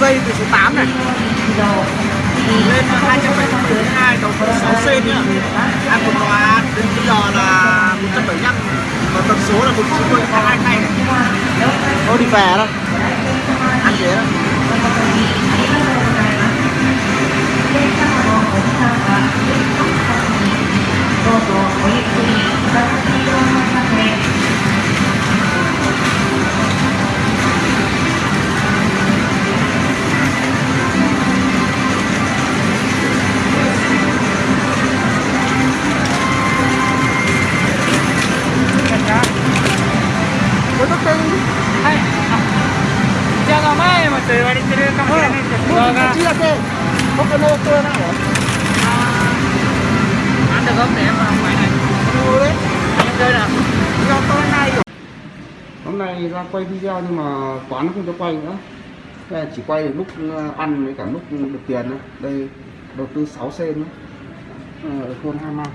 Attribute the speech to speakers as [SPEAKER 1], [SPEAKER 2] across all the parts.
[SPEAKER 1] dây từ số 8 này. Lên 272 đầu phần 6 sen nhá. Ăn một tòa đến bây giờ là 175 và tần số là 190 có hai tay này. Thôi đi về đó. Ăn thế đó.
[SPEAKER 2] と言われてるかもしれないんですけどが
[SPEAKER 1] Một chi là kê Không cần ô tô nào hả?
[SPEAKER 2] ăn được không để em vào ngoài này
[SPEAKER 1] Đồ đấy
[SPEAKER 2] em chơi nào
[SPEAKER 1] Do tôi này rồi Hôm nay ra quay video nhưng mà quán nó không cho quay nữa Thế là chỉ quay được lúc ờ, ăn với cả lúc được tiền thôi Đây đầu tư 6 sen nữa Ờ, Ở thôn Hai Mang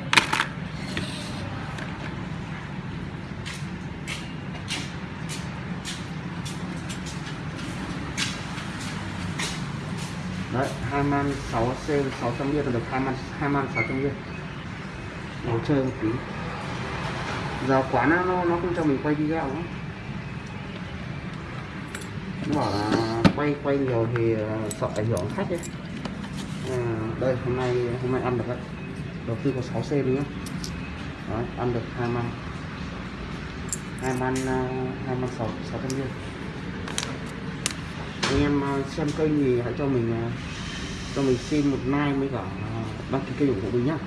[SPEAKER 1] Đấy, hai man 6 sáu 600 viên là được hai man hai man 600 viên. Ngồi chơi một tí. Giờ quán nó nó không cho mình quay video nữa. Nó bảo là quay quay nhiều thì ờ, sợ ảnh hưởng khách ấy. À, đây hôm nay hôm nay ăn được đấy. Đầu tư có 6 c nữa. Đấy, ăn được hai man. Hai man ờ, hai man sáu sáu trăm viên anh em ờ, xem kênh thì hãy cho mình ờ, cho mình xin một like với cả ờ, đăng ký kênh ủng hộ mình nhá.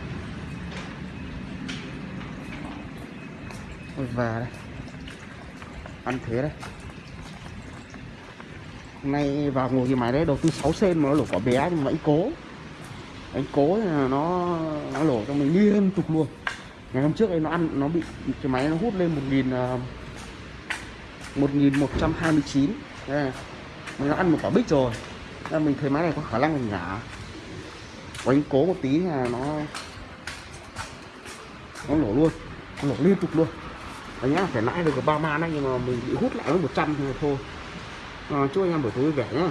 [SPEAKER 1] Ôi về đây. Ăn thế đây. Hôm nay vào ngồi cái máy đấy đầu tư 6 sen mà nó lổ quả bé nhưng mà anh cố. Anh cố là nó nó lổ cho mình liên tục luôn. Ngày hôm trước ấy nó ăn nó bị cái máy nó hút lên 1000 uh, 1129 Đây, mình ăn một quả bích rồi. Nên mình thấy máy này có khả năng mình nhả. Quánh cố một tí là nó Nó nổ luôn. Nó nổ liên tục luôn. Anh nhá phải lãi được ba man đấy nhưng mà mình bị hút lại với 100 trăm thôi. À, chúc anh em buổi tối vui vẻ nhá.